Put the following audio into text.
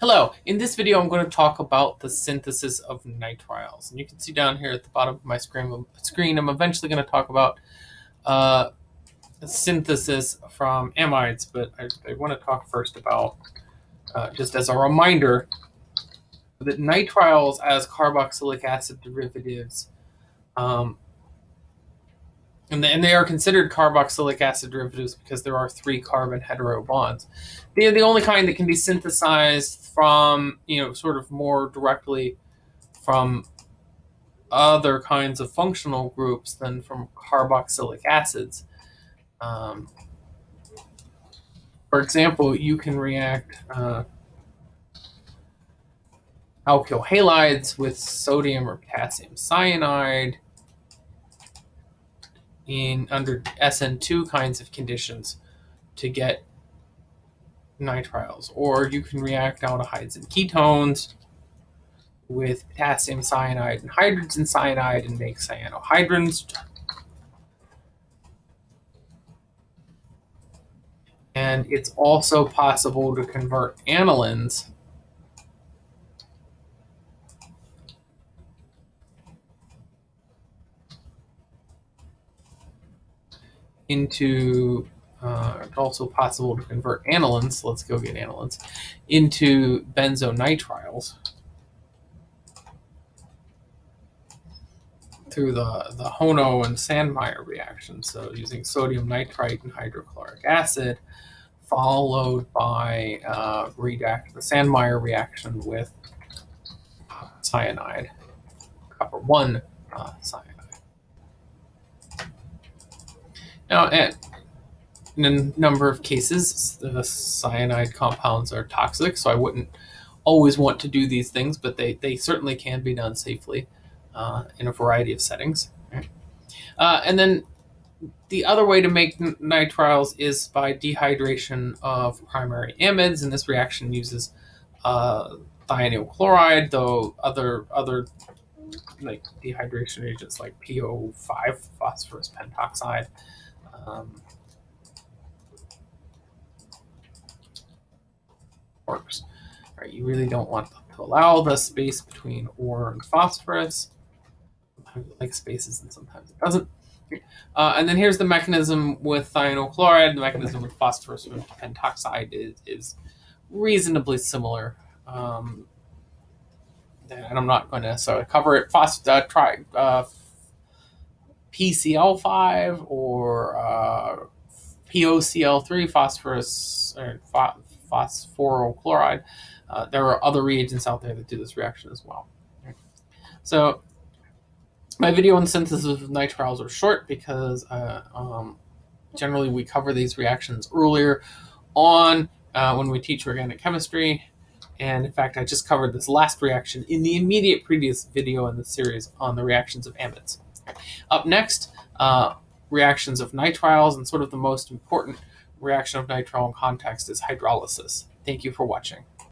Hello, in this video I'm going to talk about the synthesis of nitriles. And you can see down here at the bottom of my screen, screen I'm eventually going to talk about uh, synthesis from amides, but I, I, want to talk first about, uh, just as a reminder, that nitriles as carboxylic acid derivatives um, and, and they are considered carboxylic acid derivatives because there are three carbon hetero bonds. They're the only kind that can be synthesized from, you know, sort of more directly from other kinds of functional groups than from carboxylic acids. Um, for example, you can react uh, alkyl halides with sodium or potassium cyanide in under SN2 kinds of conditions to get nitriles. Or you can react aldehydes and ketones with potassium cyanide and hydrogen cyanide and make cyanohydrins. And it's also possible to convert anilines into uh, also possible to convert anilines, let's go get anilines, into benzonitriles through the, the Hono and Sandmeyer reaction. So using sodium nitrite and hydrochloric acid, followed by uh, react the Sandmeyer reaction with cyanide, copper 1 uh, cyanide. Now, in a number of cases, the cyanide compounds are toxic, so I wouldn't always want to do these things, but they, they certainly can be done safely uh, in a variety of settings. Uh, and then the other way to make nitriles is by dehydration of primary amides, and this reaction uses uh, thionyl chloride, though other other like dehydration agents like PO5, phosphorus pentoxide, um, works. Right, you really don't want to allow the space between ore and phosphorus. Sometimes it likes spaces and sometimes it doesn't. Uh, and then here's the mechanism with thionyl chloride. The mechanism with phosphorus pentoxide is, is reasonably similar. Um, and I'm not going to cover it. Phos- uh, try uh, PCl5 or uh, POCl3, phosphorus or phosphoryl chloride. Uh, there are other reagents out there that do this reaction as well. So my video on the synthesis of nitriles are short because uh, um, generally we cover these reactions earlier on uh, when we teach organic chemistry. And in fact, I just covered this last reaction in the immediate previous video in the series on the reactions of amides. Up next, uh, reactions of nitriles, and sort of the most important reaction of nitrile in context is hydrolysis. Thank you for watching.